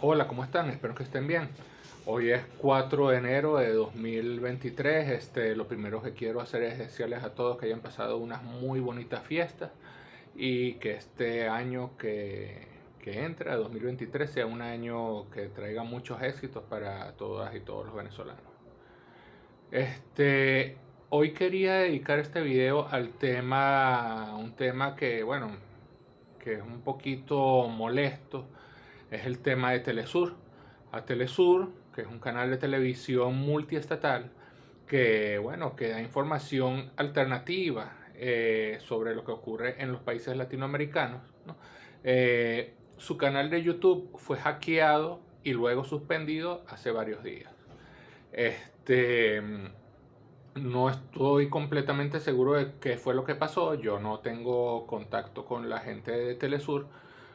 Hola, ¿cómo están? Espero que estén bien. Hoy es 4 de enero de 2023. Este, lo primero que quiero hacer es desearles a todos que hayan pasado unas muy bonitas fiestas y que este año que, que entra, 2023, sea un año que traiga muchos éxitos para todas y todos los venezolanos. Este, hoy quería dedicar este video al tema, un tema que, bueno, que es un poquito molesto es el tema de Telesur. A Telesur, que es un canal de televisión multiestatal, que, bueno, que da información alternativa eh, sobre lo que ocurre en los países latinoamericanos. Eh, su canal de YouTube fue hackeado y luego suspendido hace varios días. Este, no estoy completamente seguro de qué fue lo que pasó. Yo no tengo contacto con la gente de Telesur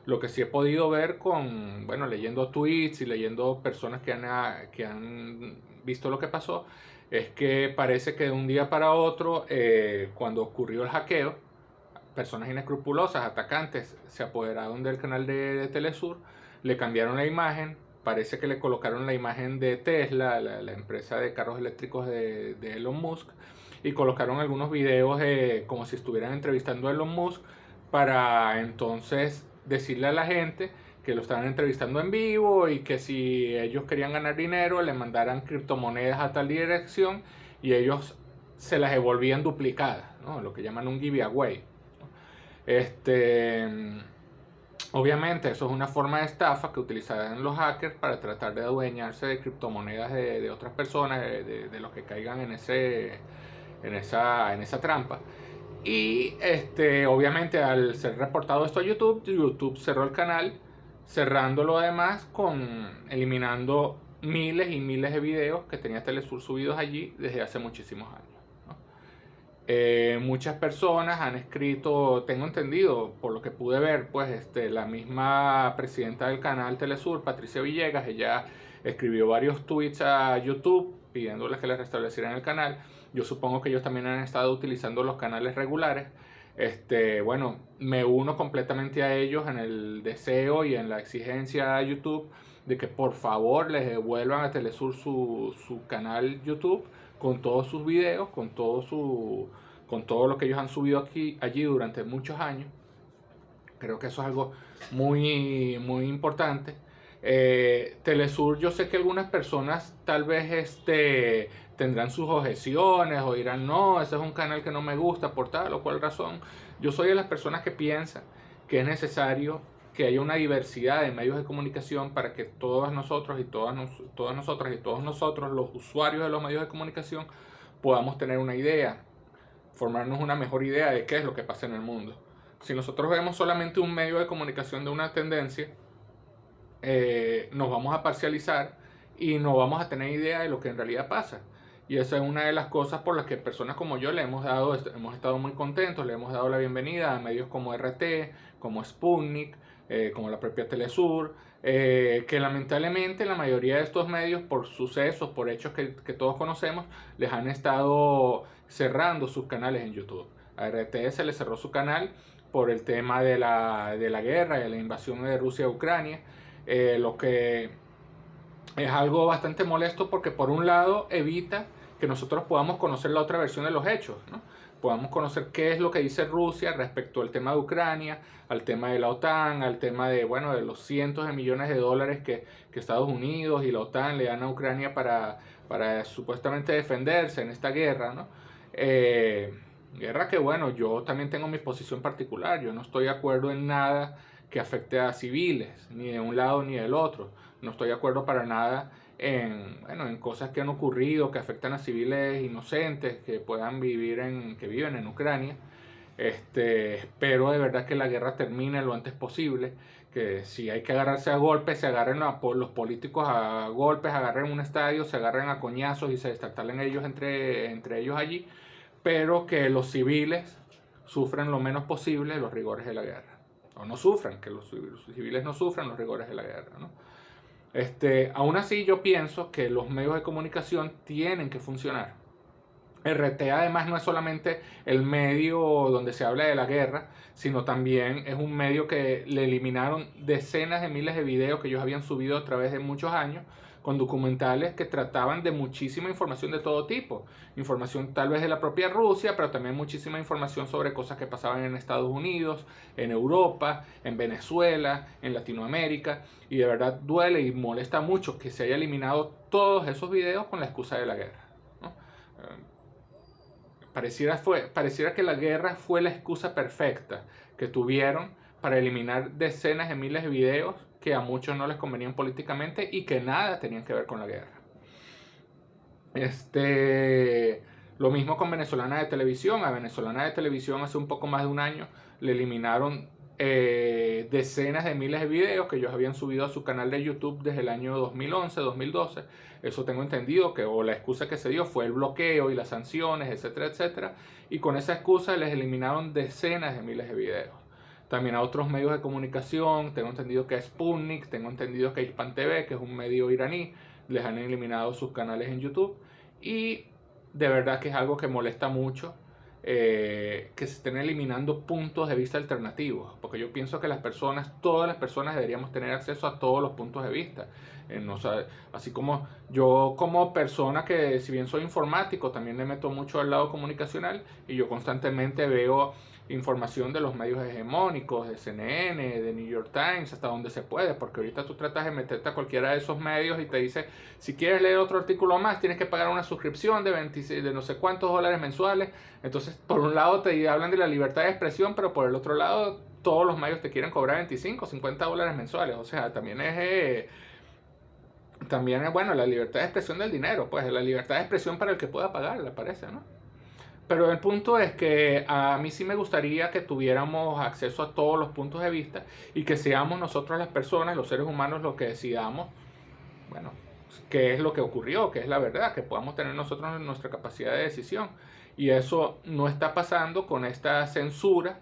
lo que sí he podido ver con, bueno, leyendo tweets y leyendo personas que han, ah, que han visto lo que pasó, es que parece que de un día para otro, eh, cuando ocurrió el hackeo, personas inescrupulosas, atacantes, se apoderaron del canal de, Telesur, le cambiaron la imagen, parece que le colocaron la imagen de Tesla, la, empresa de carros eléctricos de, de, Elon Musk, y colocaron algunos videos como si estuvieran entrevistando a Elon Musk para entonces decirle a la gente que lo estaban entrevistando en vivo y que si ellos querían ganar dinero le mandaran criptomonedas a tal dirección y ellos se las devolvían duplicadas, lo que llaman un giveaway. Este, obviamente eso es una forma de estafa que utilizarán los hackers para tratar de adueñarse de criptomonedas de, otras personas, de, de, los que caigan en, ese, en, esa, en esa trampa. Y este, obviamente al ser reportado esto a YouTube, YouTube cerró el canal, cerrando lo demás con eliminando miles y miles de videos que tenía Telesur subidos allí desde hace muchísimos años. Eh, muchas personas han escrito, tengo entendido, por lo que pude ver, pues este, la misma presidenta del canal Telesur, Patricia Villegas, ella escribió varios tweets a YouTube pidiéndoles que les restablecieran el canal. Yo supongo que ellos también han estado utilizando los canales regulares. Este, bueno, me uno completamente a ellos en el deseo y en la exigencia a YouTube de que por favor les devuelvan a Telesur su, su canal YouTube con todos sus videos, con todo, su, con todo lo que ellos han subido aquí, allí durante muchos años. Creo que eso es algo muy, muy importante. Eh, Telesur, yo sé que algunas personas tal vez este, tendrán sus objeciones o dirán, no, ese es un canal que no me gusta por tal o cual razón. Yo soy de las personas que piensan que es necesario que haya una diversidad de medios de comunicación para que todos nosotros y todas, todas nosotras y todos nosotros, los usuarios de los medios de comunicación, podamos tener una idea, formarnos una mejor idea de qué es lo que pasa en el mundo. Si nosotros vemos solamente un medio de comunicación de una tendencia, eh, nos vamos a parcializar y no vamos a tener idea de lo que en realidad pasa. Y esa es una de las cosas por las que personas como yo le hemos dado, hemos estado muy contentos, le hemos dado la bienvenida a medios como RT, como Sputnik, eh, como la propia Telesur, eh, que lamentablemente la mayoría de estos medios, por sucesos, por hechos que, que, todos conocemos, les han estado cerrando sus canales en YouTube. A RT se le cerró su canal por el tema de la, de la guerra de la invasión de Rusia a Ucrania. Eh, lo que es algo bastante molesto porque por un lado evita que nosotros podamos conocer la otra versión de los hechos, ¿no? podamos conocer qué es lo que dice Rusia respecto al tema de Ucrania, al tema de la OTAN, al tema de, bueno, de los cientos de millones de dólares que, que Estados Unidos y la OTAN le dan a Ucrania para, para supuestamente defenderse en esta guerra, ¿no? Eh, guerra que, bueno, yo también tengo mi posición particular, yo no estoy de acuerdo en nada que afecte a civiles, ni de un lado ni del otro. No estoy de acuerdo para nada en, bueno, en cosas que han ocurrido, que afectan a civiles inocentes, que puedan vivir en, que viven en Ucrania. Este, espero de verdad que la guerra termine lo antes posible, que si hay que agarrarse a golpes, se agarren a, los políticos a golpes, agarren un estadio, se agarren a coñazos y se destartalen ellos entre, entre ellos allí, pero que los civiles sufran lo menos posible los rigores de la guerra o no sufran, que los, civiles no sufran los rigores de la guerra. ¿no? Este, aún así yo pienso que los medios de comunicación tienen que funcionar. RT además no es solamente el medio donde se habla de la guerra, sino también es un medio que le eliminaron decenas de miles de videos que ellos habían subido a través de muchos años con documentales que trataban de muchísima información de todo tipo. Información tal vez de la propia Rusia, pero también muchísima información sobre cosas que pasaban en Estados Unidos, en Europa, en Venezuela, en Latinoamérica. Y de verdad duele y molesta mucho que se haya eliminado todos esos videos con la excusa de la guerra. Pareciera, fue, pareciera que la guerra fue la excusa perfecta que tuvieron para eliminar decenas de miles de videos que a muchos no les convenían políticamente y que nada tenían que ver con la guerra. Este, lo mismo con Venezolana de Televisión. A Venezolana de Televisión hace un poco más de un año le eliminaron eh, decenas de miles de videos que ellos habían subido a su canal de YouTube desde el año 2011, 2012. Eso tengo entendido que o la excusa que se dio fue el bloqueo y las sanciones, etcétera, etcétera. Y con esa excusa les eliminaron decenas de miles de videos. También a otros medios de comunicación, tengo entendido que a Sputnik, tengo entendido que a Hispan TV, que es un medio iraní, les han eliminado sus canales en YouTube. Y de verdad que es algo que molesta mucho eh, que se estén eliminando puntos de vista alternativos, porque yo pienso que las personas, todas las personas deberíamos tener acceso a todos los puntos de vista. Eh, así como yo como persona que si bien soy informático, también me meto mucho al lado comunicacional y yo constantemente veo información de los medios hegemónicos, de CNN, de New York Times, hasta donde se puede, porque ahorita tú tratas de meterte a cualquiera de esos medios y te dice, si quieres leer otro artículo más, tienes que pagar una suscripción de, 26, de no sé cuántos dólares mensuales. Entonces, por un lado te hablan de la libertad de expresión, pero por el otro lado, todos los medios te quieren cobrar 25, 50 dólares mensuales. O sea, también es... Eh, también es, bueno, la libertad de expresión del dinero, pues la libertad de expresión para el que pueda pagar, le parece, ¿no? Pero el punto es que a mí sí me gustaría que tuviéramos acceso a todos los puntos de vista y que seamos nosotros las personas, los seres humanos, los que decidamos, bueno, qué es lo que ocurrió, qué es la verdad, que podamos tener nosotros nuestra capacidad de decisión. Y eso no está pasando con esta censura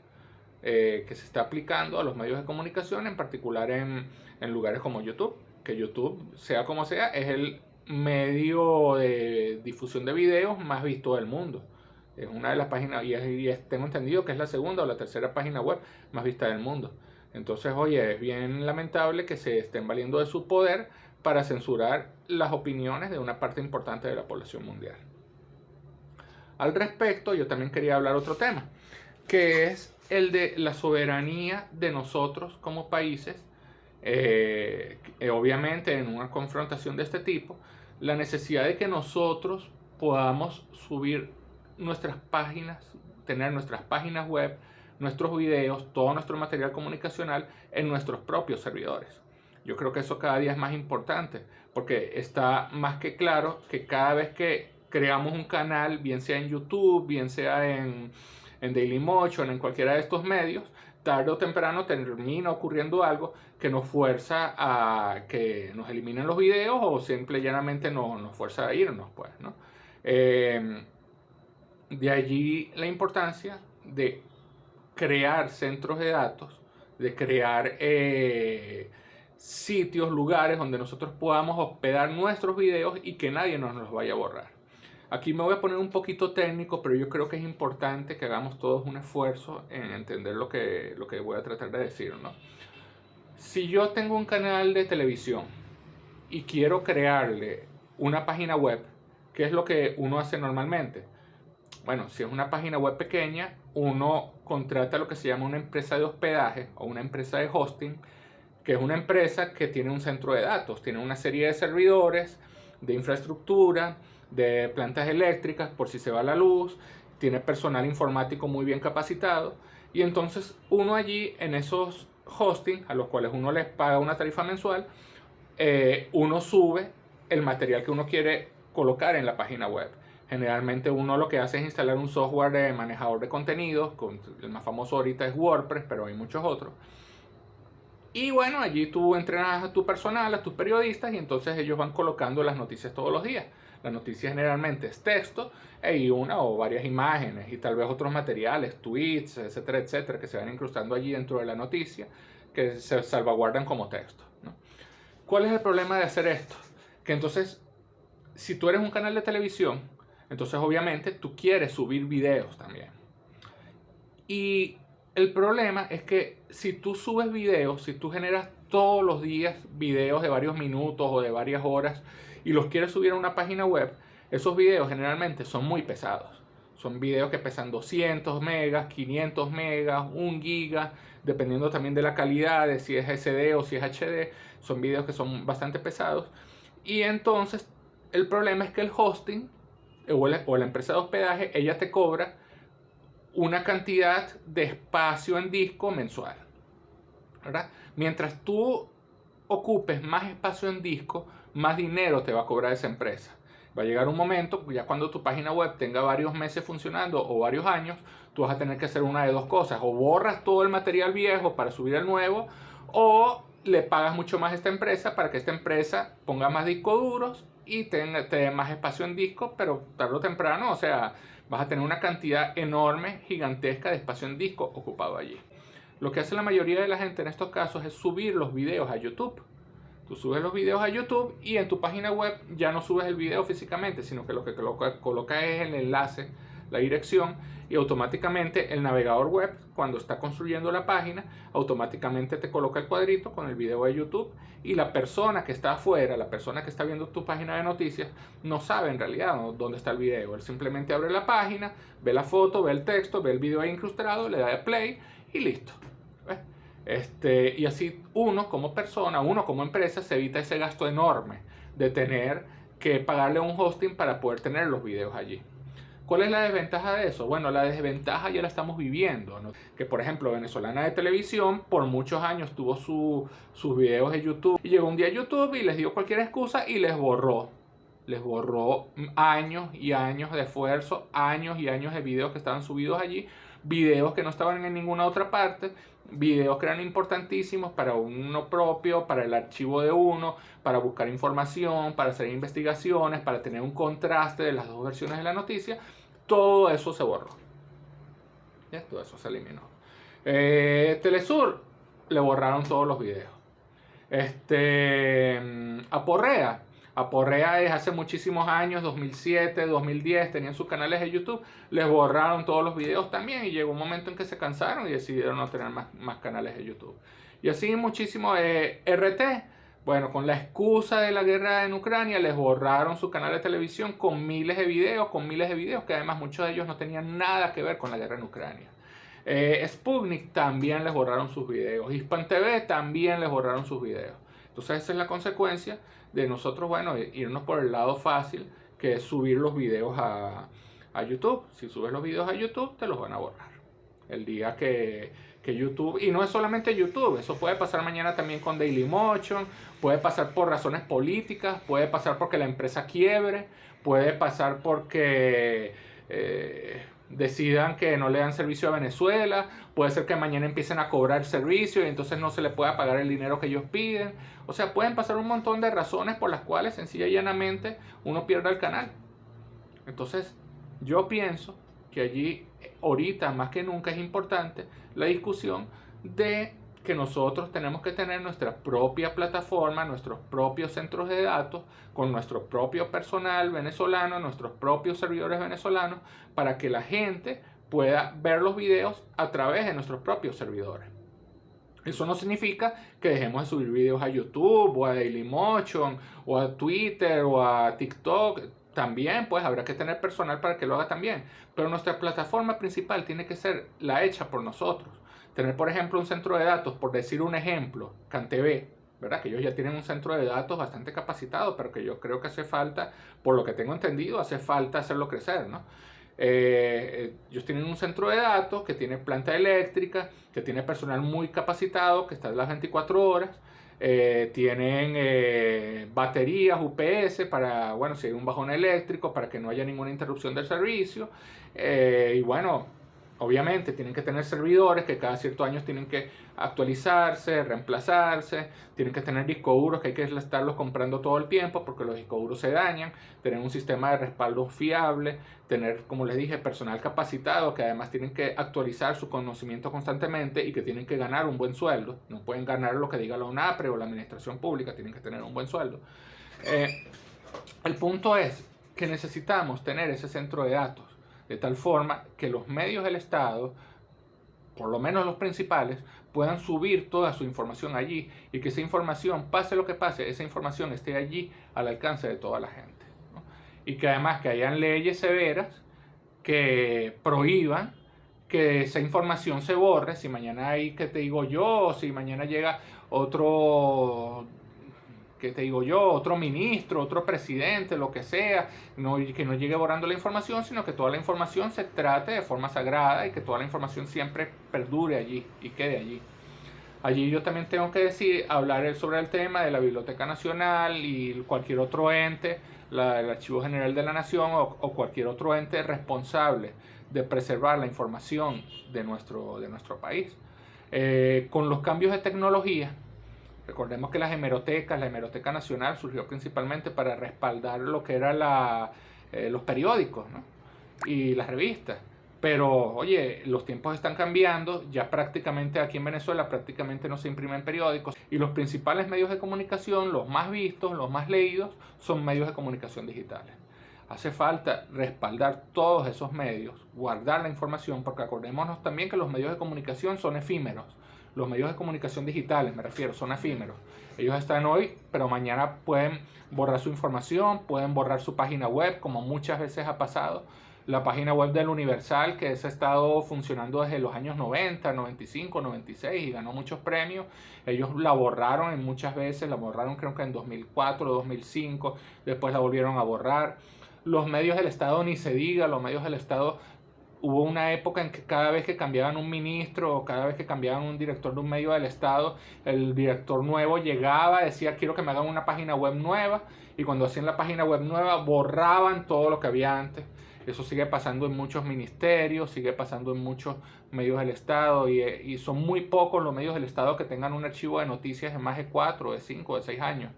eh, que se está aplicando a los medios de comunicación, en particular en, en lugares como YouTube, que YouTube, sea como sea, es el medio de difusión de videos más visto del mundo. Es una de las páginas, y, tengo entendido que es la segunda o la tercera página web más vista del mundo. Entonces, oye, es bien lamentable que se estén valiendo de su poder para censurar las opiniones de una parte importante de la población mundial. Al respecto, yo también quería hablar otro tema, que es el de la soberanía de nosotros como países. Eh, obviamente, en una confrontación de este tipo, la necesidad de que nosotros podamos subir nuestras páginas, tener nuestras páginas web, nuestros videos, todo nuestro material comunicacional en nuestros propios servidores. Yo creo que eso cada día es más importante porque está más que claro que cada vez que creamos un canal, bien sea en YouTube, bien sea en, en Dailymotion, en cualquiera de estos medios, tarde o temprano termina ocurriendo algo que nos fuerza a que nos eliminen los videos o simple y llanamente no, nos fuerza a irnos, pues, ¿no? Eh, de allí la importancia de crear centros de datos, de crear eh, sitios, lugares donde nosotros podamos hospedar nuestros videos y que nadie nos los vaya a borrar. Aquí me voy a poner un poquito técnico, pero yo creo que es importante que hagamos todos un esfuerzo en entender lo que, lo que voy a tratar de decir. Si yo tengo un canal de televisión y quiero crearle una página web, ¿qué es lo que uno hace normalmente? Bueno, si es una página web pequeña, uno contrata lo que se llama una empresa de hospedaje o una empresa de hosting, que es una empresa que tiene un centro de datos, tiene una serie de servidores, de infraestructura, de plantas eléctricas por si se va la luz, tiene personal informático muy bien capacitado y entonces uno allí en esos hosting a los cuales uno les paga una tarifa mensual, eh, uno sube el material que uno quiere colocar en la página web. Generalmente uno lo que hace es instalar un software de manejador de contenidos, el más famoso ahorita es WordPress, pero hay muchos otros. Y bueno, allí tú entrenas a tu personal, a tus periodistas, y entonces ellos van colocando las noticias todos los días. Las noticias generalmente es texto e y una o varias imágenes y tal vez otros materiales, tweets, etcétera, etcétera, que se van incrustando allí dentro de la noticia, que se salvaguardan como texto. ¿Cuál es el problema de hacer esto? Que entonces, si tú eres un canal de televisión, Entonces obviamente tú quieres subir videos también. Y el problema es que si tú subes videos, si tú generas todos los días videos de varios minutos o de varias horas y los quieres subir a una página web, esos videos generalmente son muy pesados. Son videos que pesan 200 megas, 500 megas, 1 giga, dependiendo también de la calidad, de si es SD o si es HD. Son videos que son bastante pesados. Y entonces el problema es que el hosting o la, o la empresa de hospedaje, ella te cobra una cantidad de espacio en disco mensual. Mientras tú ocupes más espacio en disco, más dinero te va a cobrar esa empresa. Va a llegar un momento, ya cuando tu página web tenga varios meses funcionando o varios años, tú vas a tener que hacer una de dos cosas. O borras todo el material viejo para subir el nuevo, o le pagas mucho más a esta empresa para que esta empresa ponga más discos duros y te dé más espacio en disco, pero tarde o temprano, o sea, vas a tener una cantidad enorme, gigantesca de espacio en disco ocupado allí. Lo que hace la mayoría de la gente en estos casos es subir los videos a YouTube. Tú subes los videos a YouTube y en tu página web ya no subes el video físicamente, sino que lo que coloca, es el enlace, la dirección y automáticamente el navegador web, cuando está construyendo la página, automáticamente te coloca el cuadrito con el video de YouTube y la persona que está afuera, la persona que está viendo tu página de noticias, no sabe en realidad dónde está el video. Él simplemente abre la página, ve la foto, ve el texto, ve el video ahí incrustado, le da play y listo. Este, y así uno como persona, uno como empresa se evita ese gasto enorme de tener que pagarle un hosting para poder tener los videos allí. ¿Cuál es la desventaja de eso? Bueno, la desventaja ya la estamos viviendo. Que por ejemplo, Venezolana de Televisión por muchos años tuvo sus videos de YouTube. Y llegó un día a YouTube y les dio cualquier excusa y les borró. Les borró años y años de esfuerzo, años y años de videos que estaban subidos allí videos que no estaban en ninguna otra parte, videos que eran importantísimos para uno propio, para el archivo de uno, para buscar información, para hacer investigaciones, para tener un contraste de las dos versiones de la noticia, todo eso se borró. ¿Ya? Todo eso se eliminó. Eh, Telesur le borraron todos los videos. Este, mm, Aporrea Aporrea es hace muchísimos años, 2007, 2010, tenían sus canales de YouTube, les borraron todos los videos también y llegó un momento en que se cansaron y decidieron no tener más, más canales de YouTube. Y así muchísimo eh, RT, bueno, con la excusa de la guerra en Ucrania, les borraron su canal de televisión con miles de videos, con miles de videos que además muchos de ellos no tenían nada que ver con la guerra en Ucrania. Eh, Sputnik también les borraron sus videos. Hispan TV también les borraron sus videos. Entonces esa es la consecuencia de nosotros, bueno, irnos por el lado fácil, que es subir los videos a, YouTube. Si subes los videos a YouTube, te los van a borrar. El día que, que, YouTube, y no es solamente YouTube, eso puede pasar mañana también con Dailymotion, puede pasar por razones políticas, puede pasar porque la empresa quiebre, puede pasar porque... Eh, decidan que no le dan servicio a Venezuela, puede ser que mañana empiecen a cobrar servicio y entonces no se le pueda pagar el dinero que ellos piden. O sea, pueden pasar un montón de razones por las cuales sencilla y llanamente uno pierda el canal. Entonces, yo pienso que allí ahorita más que nunca es importante la discusión de que nosotros tenemos que tener nuestra propia plataforma, nuestros propios centros de datos, con nuestro propio personal venezolano, nuestros propios servidores venezolanos, para que la gente pueda ver los videos a través de nuestros propios servidores. Eso no significa que dejemos de subir videos a YouTube o a Dailymotion o a Twitter o a TikTok. También pues habrá que tener personal para que lo haga también. Pero nuestra plataforma principal tiene que ser la hecha por nosotros. Tener, por ejemplo, un centro de datos, por decir un ejemplo, CanTV, ¿verdad? Que ellos ya tienen un centro de datos bastante capacitado, pero que yo creo que hace falta, por lo que tengo entendido, hace falta hacerlo crecer, ¿no? Eh, ellos tienen un centro de datos que tiene planta eléctrica, que tiene personal muy capacitado, que está las 24 horas, eh, tienen eh, baterías UPS para, bueno, si hay un bajón eléctrico, para que no haya ninguna interrupción del servicio. y bueno, Obviamente tienen que tener servidores que cada ciertos años tienen que actualizarse, reemplazarse, tienen que tener discos duros que hay que estarlos comprando todo el tiempo porque los discos duros se dañan, tener un sistema de respaldo fiable, tener, como les dije, personal capacitado que además tienen que actualizar su conocimiento constantemente y que tienen que ganar un buen sueldo. No pueden ganar lo que diga la UNAPRE o la administración pública, tienen que tener un buen sueldo. Eh, el punto es que necesitamos tener ese centro de datos, de tal forma que los medios del Estado, por lo menos los principales, puedan subir toda su información allí y que esa información, pase lo que pase, esa información esté allí al alcance de toda la gente. Y que además que hayan leyes severas que prohíban que esa información se borre, si mañana hay, que te digo yo, si mañana llega otro que te digo yo, otro ministro, otro presidente, lo que sea, no, que no llegue borrando la información, sino que toda la información se trate de forma sagrada y que toda la información siempre perdure allí y quede allí. Allí yo también tengo que decir, hablar sobre el tema de la Biblioteca Nacional y cualquier otro ente, la, el Archivo General de la Nación o, cualquier otro ente responsable de preservar la información de nuestro, de nuestro país. Eh, con los cambios de tecnología, Recordemos que las hemerotecas, la hemeroteca nacional surgió principalmente para respaldar lo que eran eh, los periódicos y las revistas. Pero, oye, los tiempos están cambiando, ya prácticamente aquí en Venezuela prácticamente no se imprimen periódicos y los principales medios de comunicación, los más vistos, los más leídos, son medios de comunicación digitales. Hace falta respaldar todos esos medios, guardar la información, porque acordémonos también que los medios de comunicación son efímeros los medios de comunicación digitales, me refiero, son efímeros. Ellos están hoy, pero mañana pueden borrar su información, pueden borrar su página web, como muchas veces ha pasado. La página web del Universal, que ha estado funcionando desde los años 90, 95, 96 y ganó muchos premios. Ellos la borraron en muchas veces, la borraron creo que en 2004 o 2005, después la volvieron a borrar. Los medios del Estado ni se diga, los medios del Estado hubo una época en que cada vez que cambiaban un ministro o cada vez que cambiaban un director de un medio del Estado, el director nuevo llegaba, decía quiero que me hagan una página web nueva y cuando hacían la página web nueva borraban todo lo que había antes. Eso sigue pasando en muchos ministerios, sigue pasando en muchos medios del Estado y, son muy pocos los medios del Estado que tengan un archivo de noticias de más de 4, de 5, de 6 años.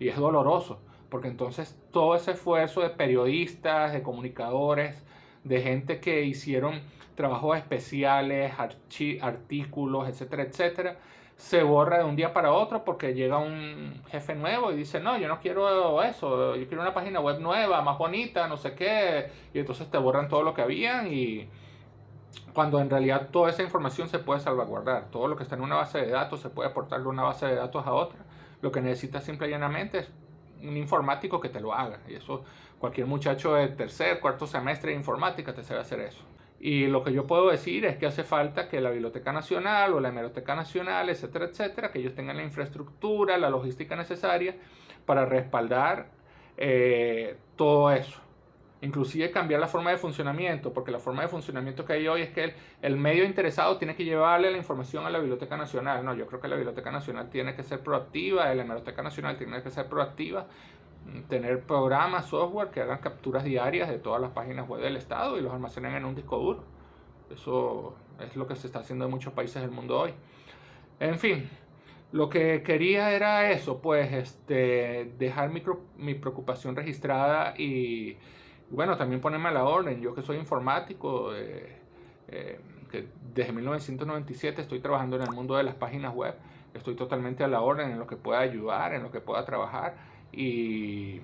Y es doloroso, porque entonces todo ese esfuerzo de periodistas, de comunicadores, de gente que hicieron trabajos especiales, artículos, etcétera, etcétera, se borra de un día para otro porque llega un jefe nuevo y dice, no, yo no quiero eso, yo quiero una página web nueva, más bonita, no sé qué, y entonces te borran todo lo que habían y cuando en realidad toda esa información se puede salvaguardar, todo lo que está en una base de datos se puede aportar de una base de datos a otra, lo que necesitas simple y llanamente es un informático que te lo haga. Y eso cualquier muchacho de tercer, cuarto semestre de informática te sabe hacer eso. Y lo que yo puedo decir es que hace falta que la Biblioteca Nacional o la Hemeroteca Nacional, etcétera, etcétera, que ellos tengan la infraestructura, la logística necesaria para respaldar eh, todo eso inclusive cambiar la forma de funcionamiento, porque la forma de funcionamiento que hay hoy es que el, medio interesado tiene que llevarle la información a la Biblioteca Nacional. No, yo creo que la Biblioteca Nacional tiene que ser proactiva, la Hemeroteca Nacional tiene que ser proactiva, mm, tener programas, software que hagan capturas diarias de todas las páginas web del Estado y los almacenen en un disco duro. Eso es lo que se está haciendo en muchos países del mundo hoy. En fin, lo que quería era eso, pues este, dejar mi, mi preocupación registrada y bueno, también ponerme a la orden. Yo que soy informático, eh, eh, que desde 1997 estoy trabajando en el mundo de las páginas web, estoy totalmente a la orden en lo que pueda ayudar, en lo que pueda trabajar y,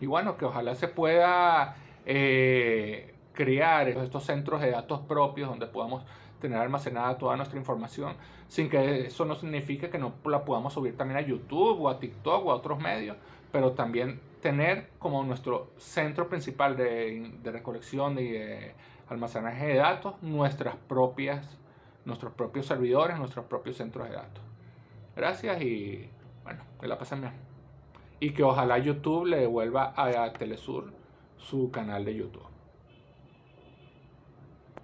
y bueno, que ojalá se pueda eh, crear estos centros de datos propios donde podamos tener almacenada toda nuestra información sin que eso no signifique que no la podamos subir también a YouTube o a TikTok o a otros medios, pero también tener como nuestro centro principal de, recolección y de almacenaje de datos nuestras propias, nuestros propios servidores, nuestros propios centros de datos. Gracias y bueno, que la pasen bien. Y que ojalá YouTube le devuelva a Telesur su canal de YouTube.